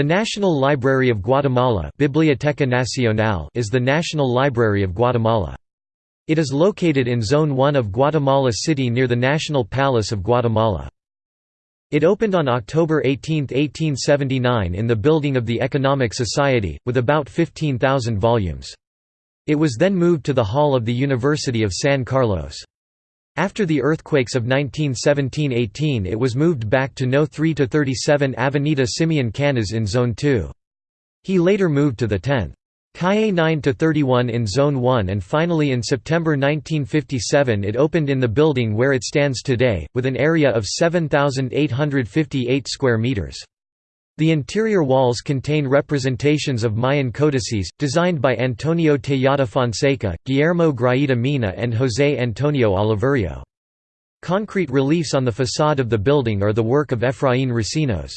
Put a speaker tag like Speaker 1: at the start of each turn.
Speaker 1: The National Library of Guatemala Biblioteca Nacional is the National Library of Guatemala. It is located in Zone 1 of Guatemala City near the National Palace of Guatemala. It opened on October 18, 1879 in the building of the Economic Society, with about 15,000 volumes. It was then moved to the Hall of the University of San Carlos. After the earthquakes of 1917–18 it was moved back to No. 3–37 Avenida Simeon Canas in Zone 2. He later moved to the 10th. Calle 9–31 in Zone 1 and finally in September 1957 it opened in the building where it stands today, with an area of 7,858 square meters. The interior walls contain representations of Mayan codices, designed by Antonio Tejeda Fonseca, Guillermo Grajeda Mena and José Antonio Oliverio. Concrete reliefs on the façade of the building are the work of Efraín Recinos.